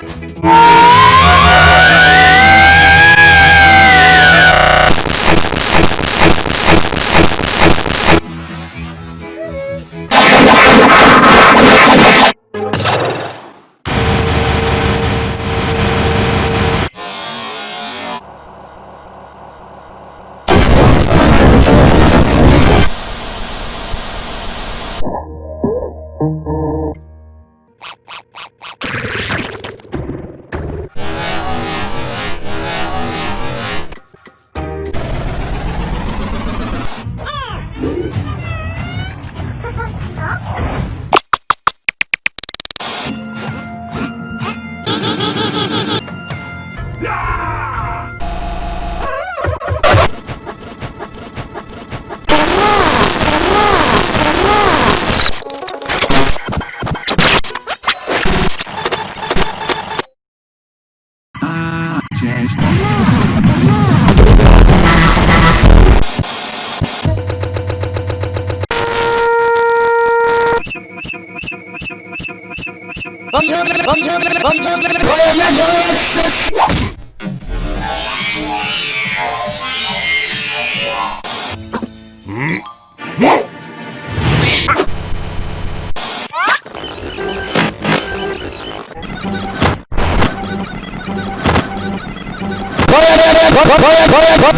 Thank mm -hmm. you. Whoa! ভয় ভয় ভয় ভয় ভয়